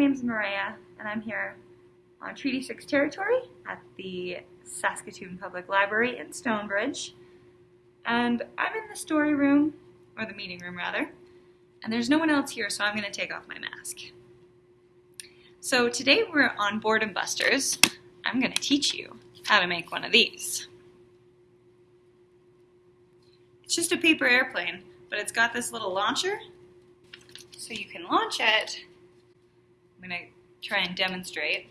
name's Maria, and I'm here on Treaty 6 territory at the Saskatoon Public Library in Stonebridge. And I'm in the story room, or the meeting room rather, and there's no one else here, so I'm going to take off my mask. So today we're on Boredom Busters. I'm going to teach you how to make one of these. It's just a paper airplane, but it's got this little launcher, so you can launch it I'm going to try and demonstrate.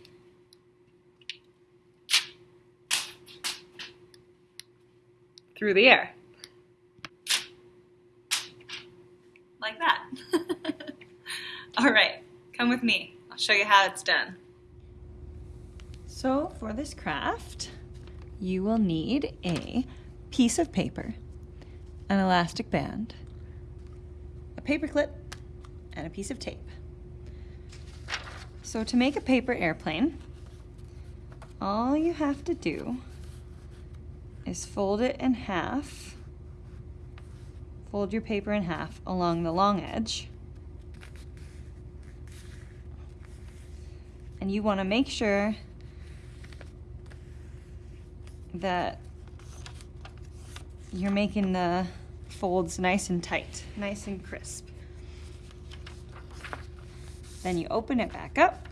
Through the air. Like that. All right, come with me. I'll show you how it's done. So for this craft, you will need a piece of paper, an elastic band, a paper clip, and a piece of tape. So to make a paper airplane, all you have to do is fold it in half. Fold your paper in half along the long edge. And you want to make sure that you're making the folds nice and tight, nice and crisp. Then you open it back up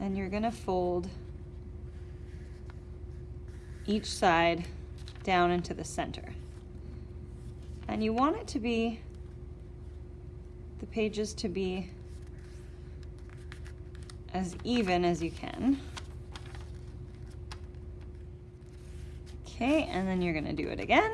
and you're gonna fold each side down into the center. And you want it to be, the pages to be as even as you can. Okay, and then you're gonna do it again.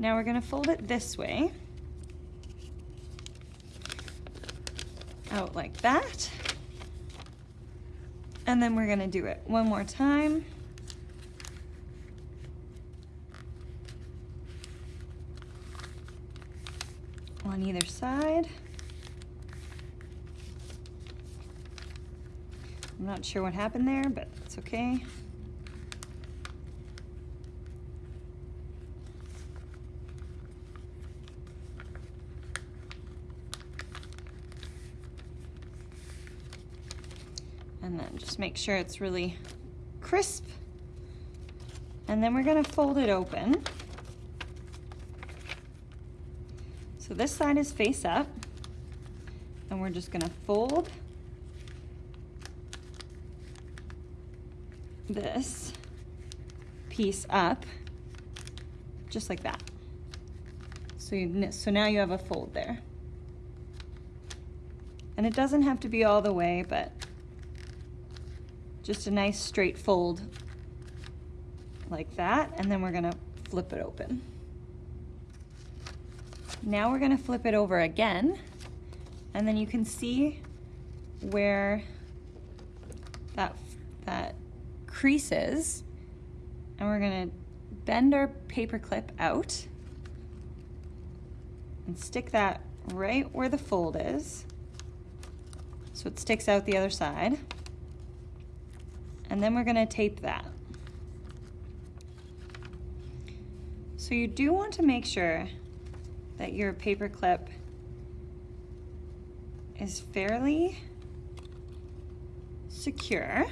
Now we're gonna fold it this way. Out like that. And then we're gonna do it one more time. On either side. I'm not sure what happened there, but it's okay. And then just make sure it's really crisp. And then we're gonna fold it open. So this side is face up and we're just gonna fold this piece up just like that. So, you, so now you have a fold there. And it doesn't have to be all the way, but just a nice straight fold like that, and then we're gonna flip it open. Now we're gonna flip it over again, and then you can see where that, that crease is, and we're gonna bend our paper clip out and stick that right where the fold is so it sticks out the other side and then we're gonna tape that. So you do want to make sure that your paper clip is fairly secure.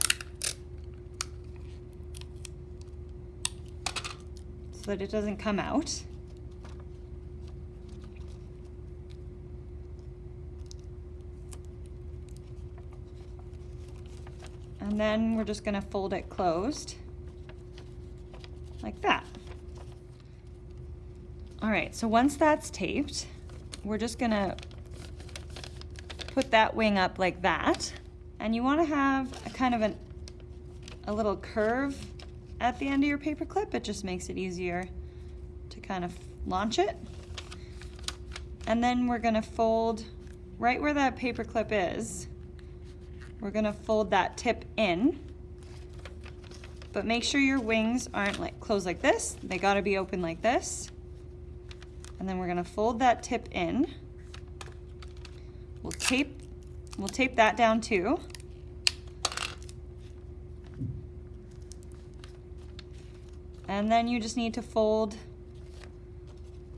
So that it doesn't come out. And then we're just gonna fold it closed like that. All right, so once that's taped, we're just gonna put that wing up like that. And you wanna have a kind of an, a little curve at the end of your paper clip. It just makes it easier to kind of launch it. And then we're gonna fold right where that paper clip is, we're gonna fold that tip in. But make sure your wings aren't like closed like this. They gotta be open like this. And then we're gonna fold that tip in. We'll tape, we'll tape that down too. And then you just need to fold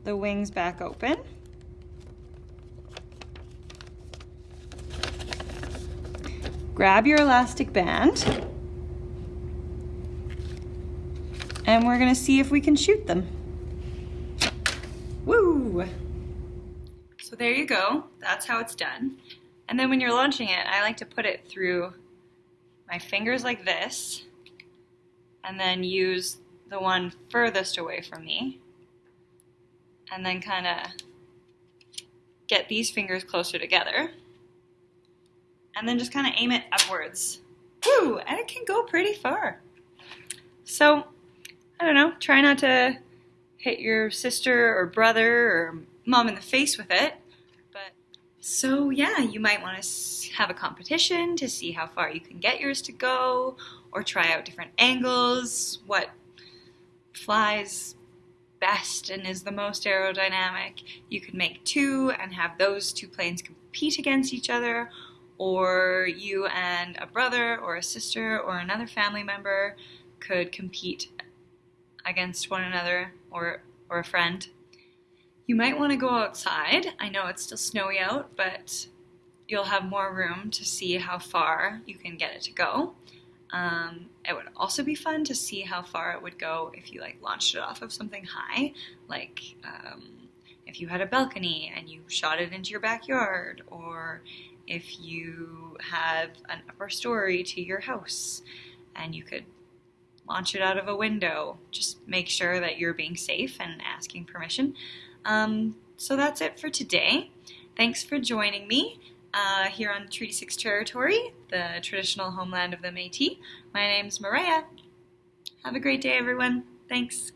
the wings back open. Grab your elastic band. And we're gonna see if we can shoot them. Woo! So there you go, that's how it's done. And then when you're launching it, I like to put it through my fingers like this, and then use the one furthest away from me, and then kind of get these fingers closer together, and then just kind of aim it upwards. Woo! And it can go pretty far. So, I don't know, try not to hit your sister or brother or mom in the face with it. But so yeah, you might want to have a competition to see how far you can get yours to go or try out different angles, what flies best and is the most aerodynamic. You could make two and have those two planes compete against each other or you and a brother or a sister or another family member could compete against one another or, or a friend. You might want to go outside. I know it's still snowy out, but you'll have more room to see how far you can get it to go. Um, it would also be fun to see how far it would go if you like launched it off of something high, like um, if you had a balcony and you shot it into your backyard, or if you have an upper story to your house and you could launch it out of a window. Just make sure that you're being safe and asking permission. Um, so that's it for today. Thanks for joining me uh, here on Treaty 6 territory, the traditional homeland of the Métis. My name's Maria. Have a great day, everyone. Thanks.